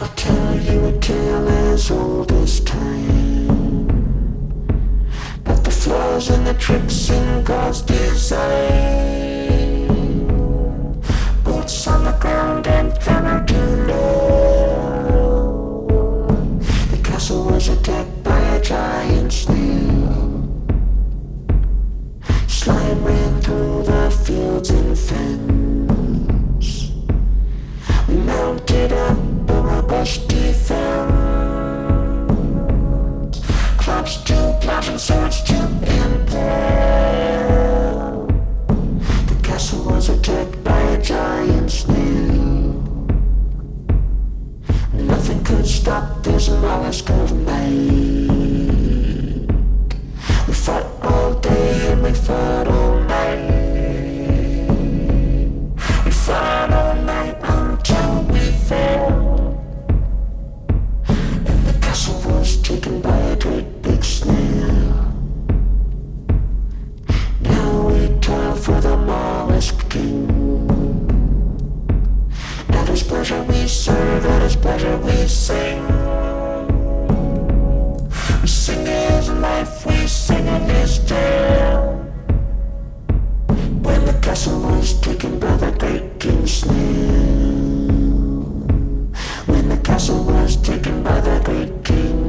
I'll tell you a tale as old as time. About the flaws and the tricks in God's design. Boots on the ground and hammer to nail. The castle was attacked by a giant snail. Slime ran through the fields and fens Clubs to and swords to impale The castle was attacked by a giant snail Nothing could stop this mollusk of That is pleasure we serve, That is pleasure we sing. We sing is life, we sing it is death When the castle was taken by the great king Snail When the castle was taken by the great king.